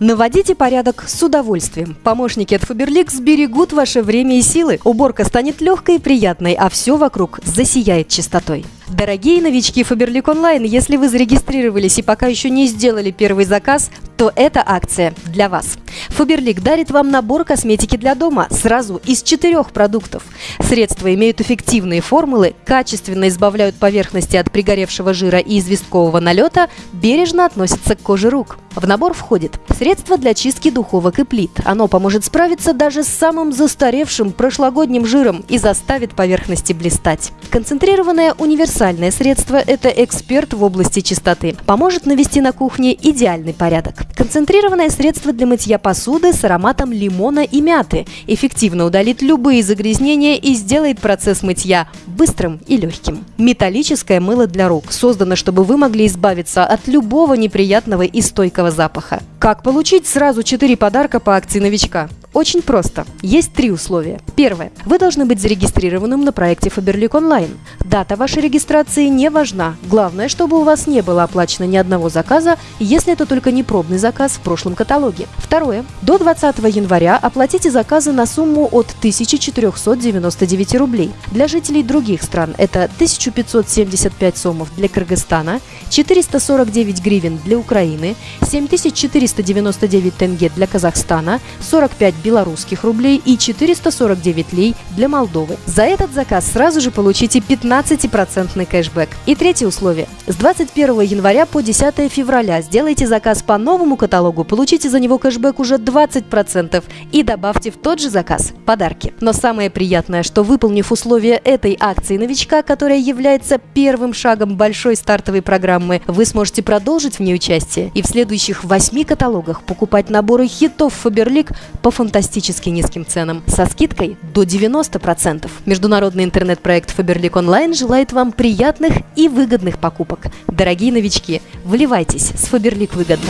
Наводите порядок с удовольствием. Помощники от Faberlic сберегут ваше время и силы. Уборка станет легкой и приятной, а все вокруг засияет чистотой. Дорогие новички Faberlic Online, если вы зарегистрировались и пока еще не сделали первый заказ, то эта акция для вас. Faberlic дарит вам набор косметики для дома сразу из четырех продуктов. Средства имеют эффективные формулы, качественно избавляют поверхности от пригоревшего жира и известкового налета, бережно относятся к коже рук. В набор входит средство для чистки духовок и плит. Оно поможет справиться даже с самым застаревшим прошлогодним жиром и заставит поверхности блистать. Концентрированное универсальное средство – это эксперт в области чистоты. Поможет навести на кухне идеальный порядок. Концентрированное средство для мытья посуды с ароматом лимона и мяты. Эффективно удалит любые загрязнения и сделает процесс мытья быстрым и легким. Металлическое мыло для рук создано, чтобы вы могли избавиться от любого неприятного и стойкого запаха. Как получить сразу 4 подарка по акции новичка? Очень просто. Есть три условия. Первое. Вы должны быть зарегистрированным на проекте Faberlic Online. Дата вашей регистрации не важна. Главное, чтобы у вас не было оплачено ни одного заказа, если это только не пробный заказ в прошлом каталоге. Второе. До 20 января оплатите заказы на сумму от 1499 рублей. Для жителей других стран это 1575 сомов для Кыргызстана, 449 гривен для Украины, 7499 тенге для Казахстана, 45 белорусских рублей и 449 лей для Молдовы. За этот заказ сразу же получите 15% кэшбэк. И третье условие. С 21 января по 10 февраля сделайте заказ по новому каталогу, получите за него кэшбэк уже 20% и добавьте в тот же заказ подарки. Но самое приятное, что выполнив условия этой акции новичка, которая является первым шагом большой стартовой программы, вы сможете продолжить в ней участие и в следующих восьми каталогах покупать наборы хитов Faberlic по фантастическим фантастически низким ценам со скидкой до 90%. Международный интернет-проект Faberlic Online желает вам приятных и выгодных покупок. Дорогие новички, вливайтесь с Faberlic выгодно.